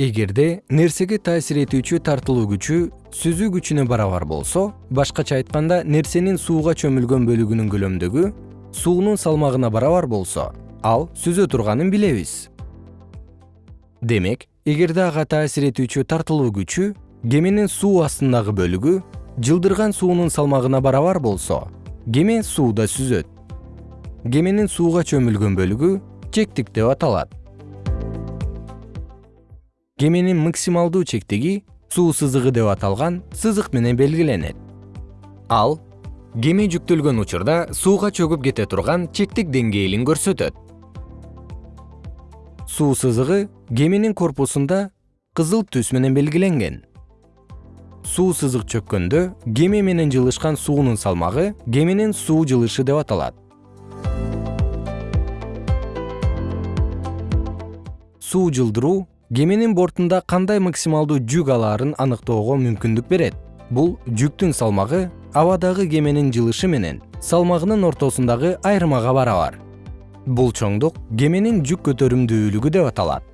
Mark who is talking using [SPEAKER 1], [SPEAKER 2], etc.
[SPEAKER 1] эгерде нерсеге таасир этүүчү тартылуу күчү сүзүү күчүнө барабар болсо башкача айтканда нерсенин сууга чөмүлгөн бөлүгүнүн көлөмдүгү суунун салмагына барабар болсо ал сүзө турганын билебиз. Демек эгерде ага таасир этүүчү тартылуу күчү кеменин суу астындагы бөлүгү жылдырган суунун салмагына барабар болсо кеме сууда сүзөт. Кеменин сууга чөмүлгөн бөлүгү чектик деп аталат кеменин максималдуу чектиги суу сызыгы деп аталган сызык менен белгиленет. Ал кеме жүктөлгөн учурда сууга чөгүп кете турган чектик деңгээлин көрсөтөт. Суу сызыгы кеменин корпусунда кызыл түс менен белгиленген. Суу сызык чөккөндө кеме менен жылышкан суунун салмагы кеменин суу жылышы деп аталат. Суу жылдыруу кеменин бортунда кандай максималдуу жүк алаарын аныктоого мүмкүндүк берет? Бул жүктүн салмагы абадагы кеменин жылышы менен салмагынын ортосундагы айырмага барабар. Бул чоңдук кеменин жүк көтөрүмдүүлүгү деп аталат